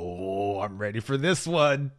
Oh, I'm ready for this one.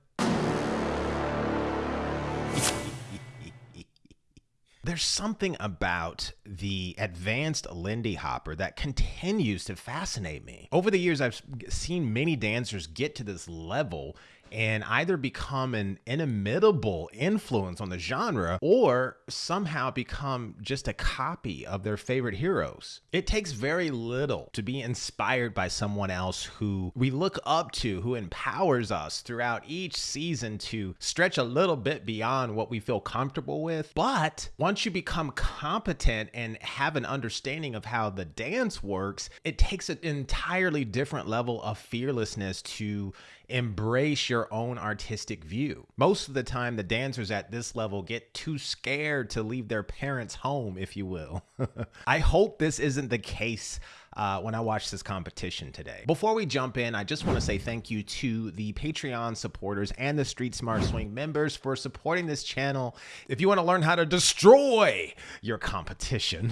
There's something about the advanced Lindy Hopper that continues to fascinate me. Over the years, I've seen many dancers get to this level and either become an inimitable influence on the genre or somehow become just a copy of their favorite heroes. It takes very little to be inspired by someone else who we look up to, who empowers us throughout each season to stretch a little bit beyond what we feel comfortable with. But once you become competent and have an understanding of how the dance works, it takes an entirely different level of fearlessness to embrace your own artistic view. Most of the time, the dancers at this level get too scared to leave their parents' home, if you will. I hope this isn't the case. Uh, when I watch this competition today. Before we jump in, I just want to say thank you to the Patreon supporters and the Street Smart Swing members for supporting this channel. If you want to learn how to destroy your competition,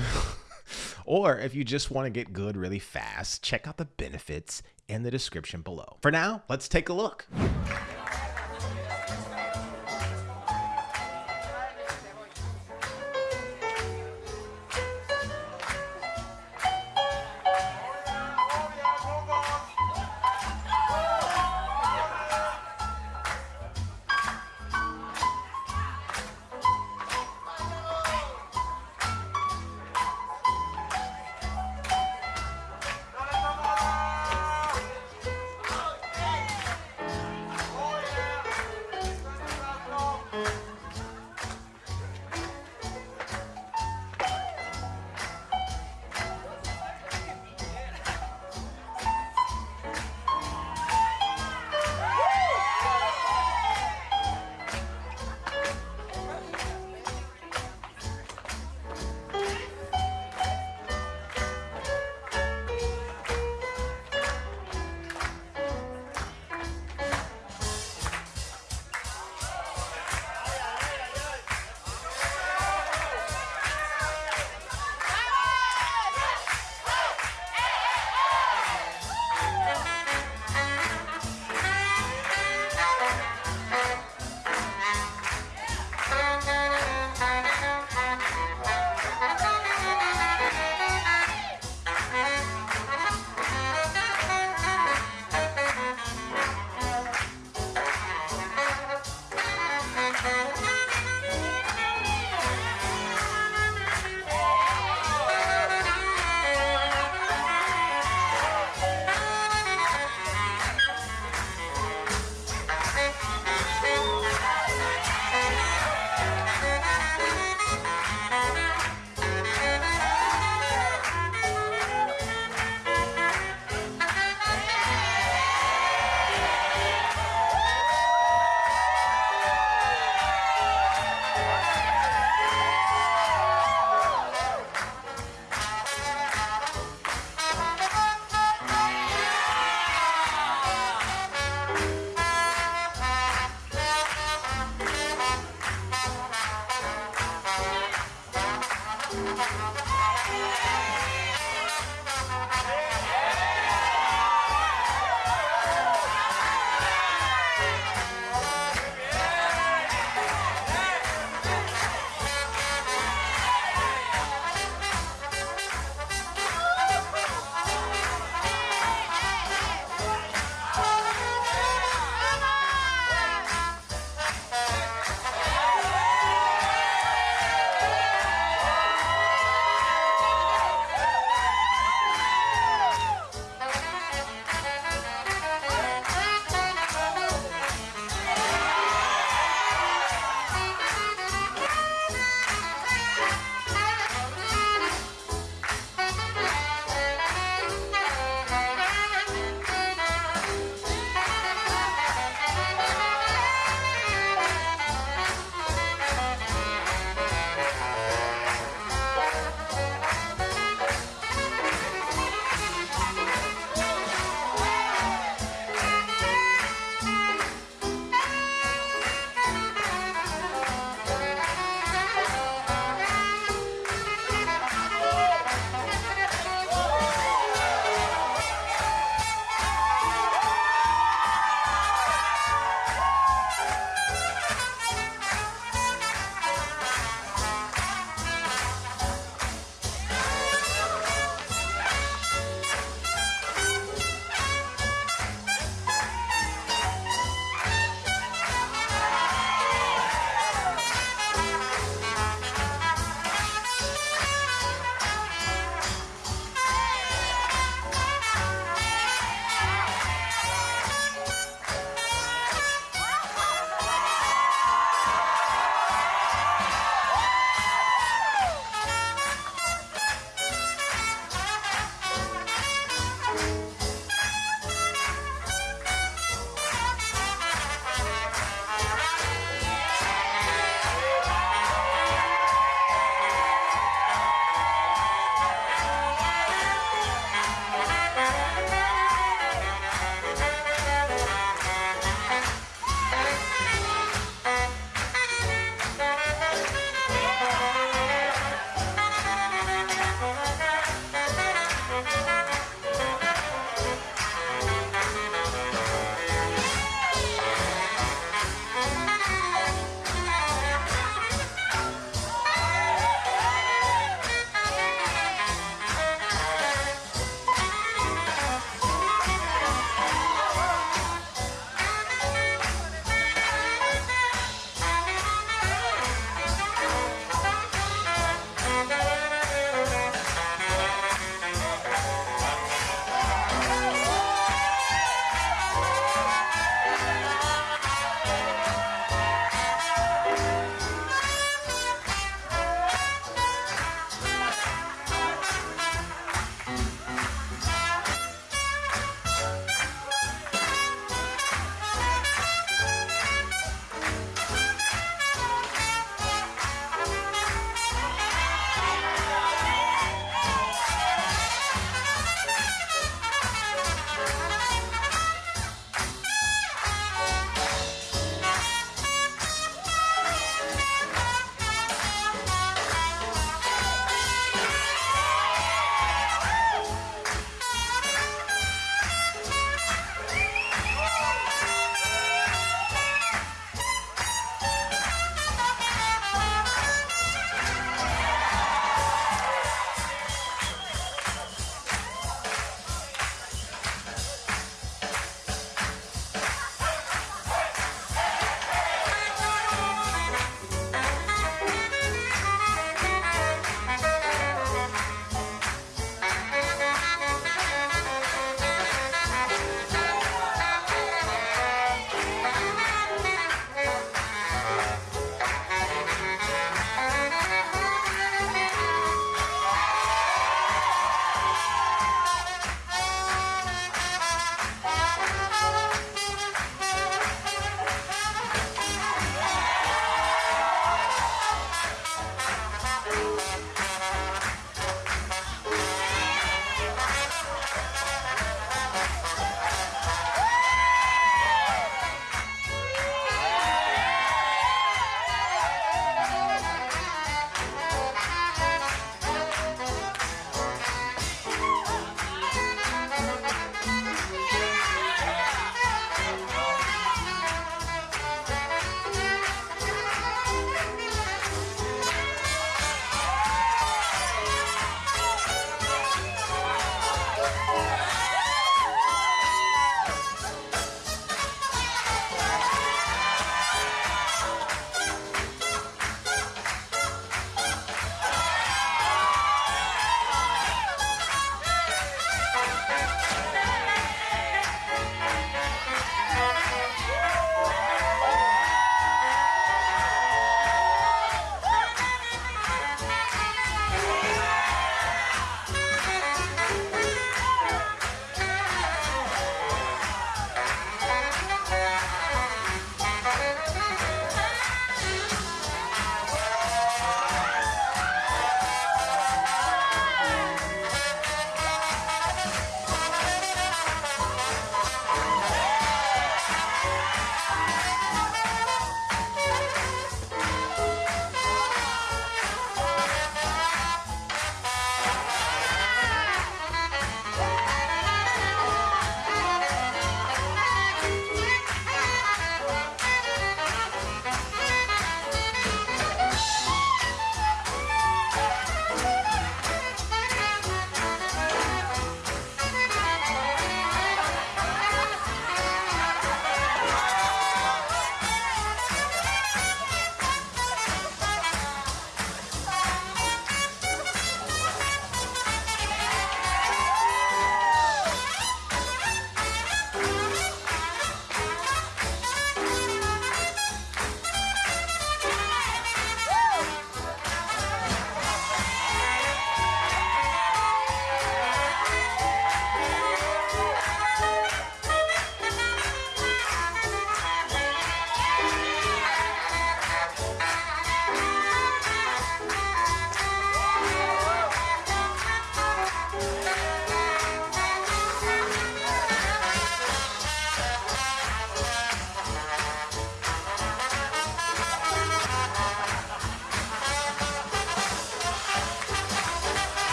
or if you just want to get good really fast, check out the benefits in the description below. For now, let's take a look.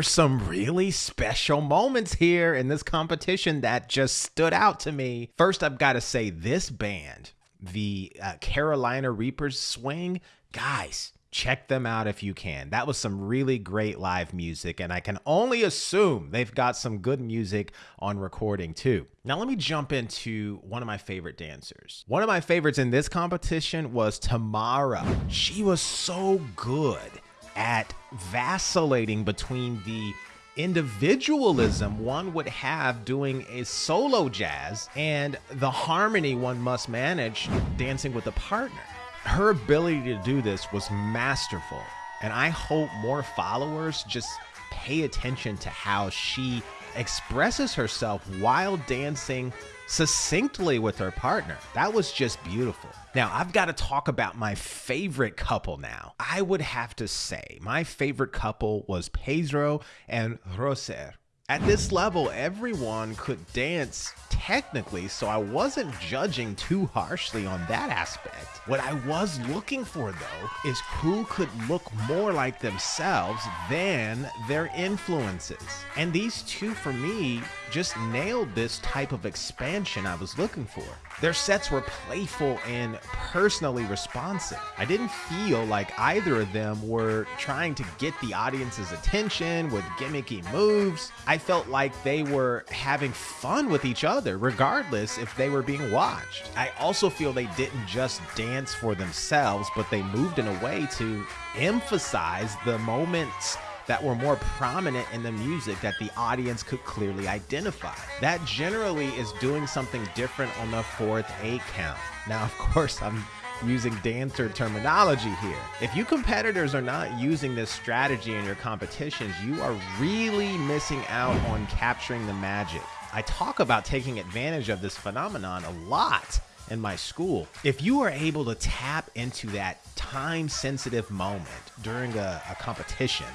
Were some really special moments here in this competition that just stood out to me. First, I've got to say, this band, the uh, Carolina Reapers Swing, guys, check them out if you can. That was some really great live music, and I can only assume they've got some good music on recording too. Now, let me jump into one of my favorite dancers. One of my favorites in this competition was Tamara. She was so good at vacillating between the individualism one would have doing a solo jazz and the harmony one must manage dancing with a partner her ability to do this was masterful. And I hope more followers just pay attention to how she expresses herself while dancing succinctly with her partner. That was just beautiful. Now, I've got to talk about my favorite couple now. I would have to say my favorite couple was Pedro and Roser. At this level, everyone could dance technically, so I wasn't judging too harshly on that aspect. What I was looking for, though, is who could look more like themselves than their influences. And these two, for me, just nailed this type of expansion I was looking for. Their sets were playful and personally responsive. I didn't feel like either of them were trying to get the audience's attention with gimmicky moves. I felt like they were having fun with each other, regardless if they were being watched. I also feel they didn't just dance for themselves, but they moved in a way to emphasize the moments that were more prominent in the music that the audience could clearly identify. That generally is doing something different on the fourth eight count. Now, of course, I'm using dancer terminology here. If you competitors are not using this strategy in your competitions, you are really missing out on capturing the magic. I talk about taking advantage of this phenomenon a lot in my school. If you are able to tap into that time sensitive moment during a, a competition,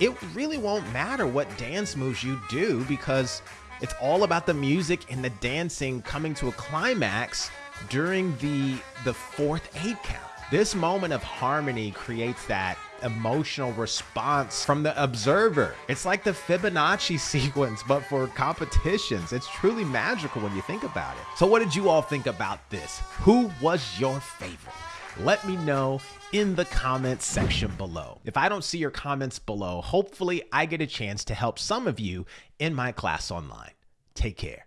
it really won't matter what dance moves you do because it's all about the music and the dancing coming to a climax during the the fourth eight count. This moment of harmony creates that emotional response from the observer. It's like the Fibonacci sequence, but for competitions. It's truly magical when you think about it. So, what did you all think about this? Who was your favorite? let me know in the comments section below. If I don't see your comments below, hopefully I get a chance to help some of you in my class online. Take care.